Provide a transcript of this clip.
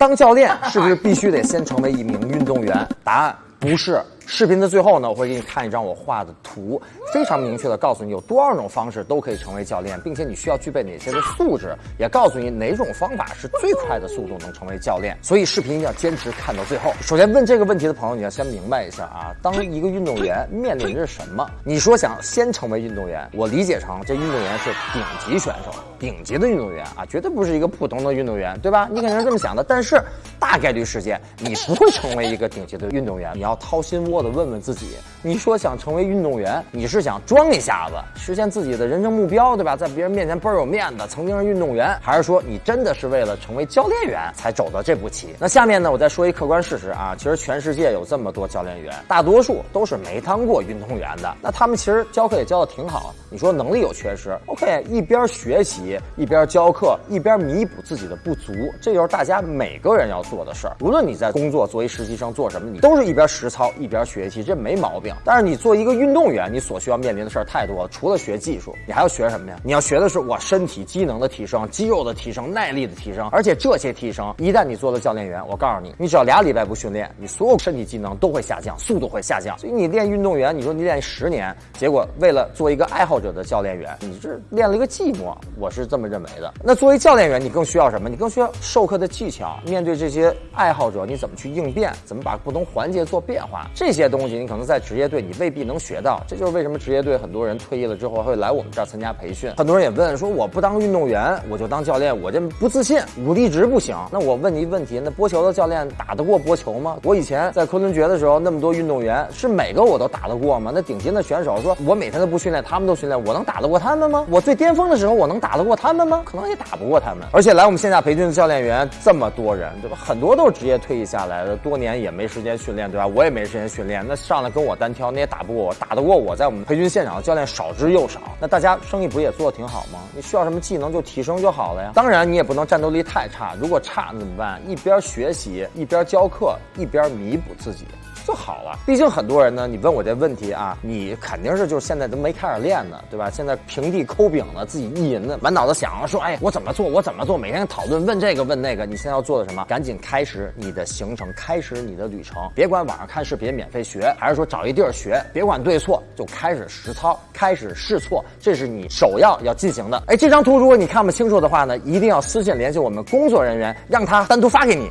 当教练是不是必须得先成为一名运动员？答案不是。视频的最后呢，我会给你看一张我画的图，非常明确的告诉你有多少种方式都可以成为教练，并且你需要具备哪些的素质，也告诉你哪种方法是最快的速度能成为教练。所以视频一定要坚持看到最后。首先问这个问题的朋友，你要先明白一下啊，当一个运动员面临着什么？你说想先成为运动员，我理解成这运动员是顶级选手，顶级的运动员啊，绝对不是一个普通的运动员，对吧？你肯定是这么想的。但是大概率事件，你不会成为一个顶级的运动员，你要掏心窝。的问问自己，你说想成为运动员，你是想装一下子实现自己的人生目标，对吧？在别人面前倍儿有面子，曾经是运动员，还是说你真的是为了成为教练员才走到这步棋？那下面呢，我再说一客观事实啊，其实全世界有这么多教练员，大多数都是没当过运动员的。那他们其实教课也教的挺好，你说能力有缺失，OK，一边学习一边教课，一边弥补自己的不足，这就是大家每个人要做的事儿。无论你在工作作为实习生做什么，你都是一边实操一边。学习这没毛病，但是你做一个运动员，你所需要面临的事儿太多了。除了学技术，你还要学什么呀？你要学的是我身体机能的提升、肌肉的提升、耐力的提升。而且这些提升，一旦你做了教练员，我告诉你，你只要俩礼拜不训练，你所有身体机能都会下降，速度会下降。所以你练运动员，你说你练十年，结果为了做一个爱好者的教练员，你这练了一个寂寞。我是这么认为的。那作为教练员，你更需要什么？你更需要授课的技巧。面对这些爱好者，你怎么去应变？怎么把不同环节做变化？这些。东西你可能在职职业队你未必能学到，这就是为什么职业队很多人退役了之后会来我们这儿参加培训。很多人也问说，我不当运动员，我就当教练，我这不自信，武力值不行。那我问你一个问题，那播球的教练打得过播球吗？我以前在昆仑决的时候，那么多运动员，是每个我都打得过吗？那顶尖的选手说，我每天都不训练，他们都训练，我能打得过他们吗？我最巅峰的时候，我能打得过他们吗？可能也打不过他们。而且来我们线下培训的教练员这么多人，对吧？很多都是职业退役下来的，多年也没时间训练，对吧？我也没时间训练，那上来跟我。单单挑，你也打不过我，打得过我在我们培训现场的教练少之又少，那大家生意不也做得挺好吗？你需要什么技能就提升就好了呀。当然你也不能战斗力太差，如果差怎么办？一边学习一边教课，一边弥补自己。就好了。毕竟很多人呢，你问我这问题啊，你肯定是就是现在都没开始练呢，对吧？现在平地抠饼呢，自己意淫呢，满脑子想说，哎，我怎么做？我怎么做？每天讨论问这个问那个。你现在要做的什么？赶紧开始你的行程，开始你的旅程。别管网上看视频免费学，还是说找一地儿学，别管对错，就开始实操，开始试错，这是你首要要进行的。哎，这张图如果你看不清楚的话呢，一定要私信联系我们工作人员，让他单独发给你。